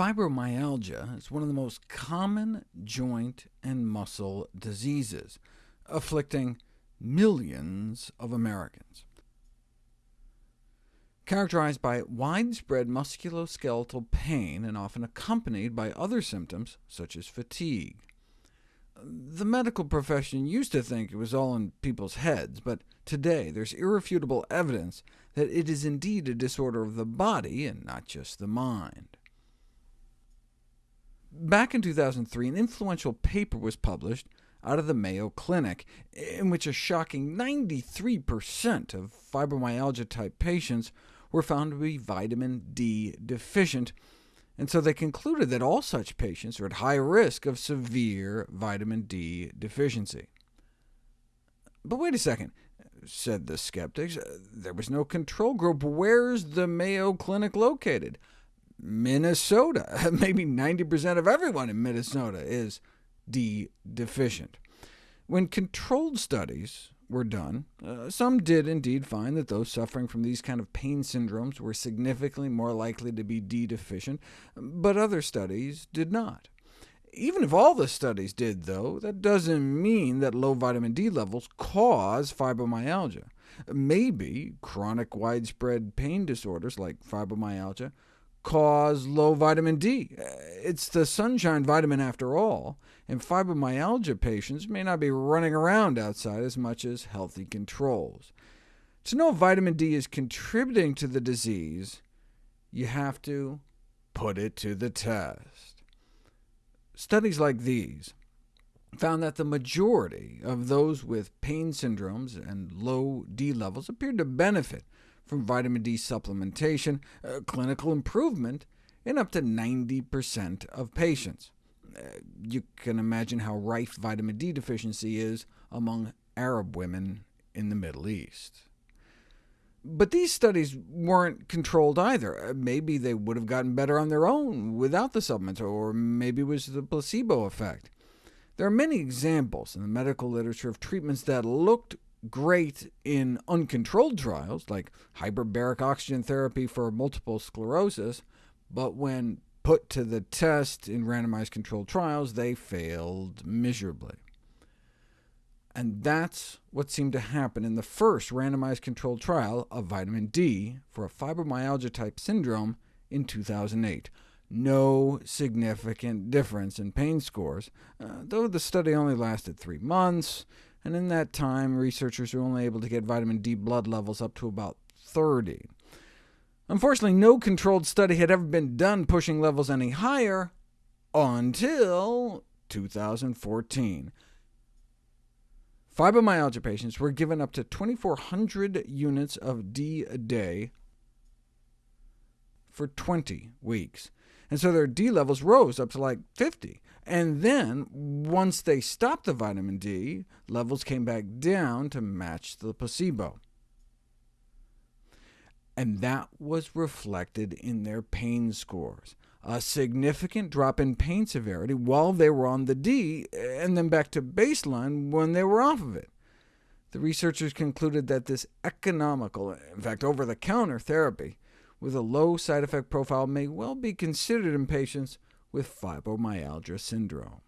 Fibromyalgia is one of the most common joint and muscle diseases, afflicting millions of Americans. Characterized by widespread musculoskeletal pain and often accompanied by other symptoms, such as fatigue. The medical profession used to think it was all in people's heads, but today there's irrefutable evidence that it is indeed a disorder of the body and not just the mind. Back in 2003, an influential paper was published out of the Mayo Clinic, in which a shocking 93% of fibromyalgia-type patients were found to be vitamin D deficient, and so they concluded that all such patients are at high risk of severe vitamin D deficiency. But wait a second, said the skeptics. There was no control group. Where's the Mayo Clinic located? Minnesota. Maybe 90% of everyone in Minnesota is D deficient. When controlled studies were done, uh, some did indeed find that those suffering from these kind of pain syndromes were significantly more likely to be D deficient, but other studies did not. Even if all the studies did, though, that doesn't mean that low vitamin D levels cause fibromyalgia. Maybe chronic widespread pain disorders like fibromyalgia cause low vitamin D. It's the sunshine vitamin after all, and fibromyalgia patients may not be running around outside as much as healthy controls. To know if vitamin D is contributing to the disease, you have to put it to the test. Studies like these found that the majority of those with pain syndromes and low D levels appeared to benefit from vitamin D supplementation, uh, clinical improvement in up to 90% of patients. Uh, you can imagine how rife vitamin D deficiency is among Arab women in the Middle East. But these studies weren't controlled either. Uh, maybe they would have gotten better on their own without the supplements, or maybe it was the placebo effect. There are many examples in the medical literature of treatments that looked great in uncontrolled trials, like hyperbaric oxygen therapy for multiple sclerosis, but when put to the test in randomized controlled trials, they failed miserably. And that's what seemed to happen in the first randomized controlled trial of vitamin D for a fibromyalgia-type syndrome in 2008. No significant difference in pain scores, uh, though the study only lasted three months, and in that time researchers were only able to get vitamin D blood levels up to about 30. Unfortunately, no controlled study had ever been done pushing levels any higher until 2014. Fibromyalgia patients were given up to 2,400 units of D a day for 20 weeks, and so their D levels rose up to like 50. And then, once they stopped the vitamin D, levels came back down to match the placebo. And that was reflected in their pain scores. A significant drop in pain severity while they were on the D, and then back to baseline when they were off of it. The researchers concluded that this economical, in fact over-the-counter therapy, with a low side effect profile may well be considered in patients with fibromyalgia syndrome.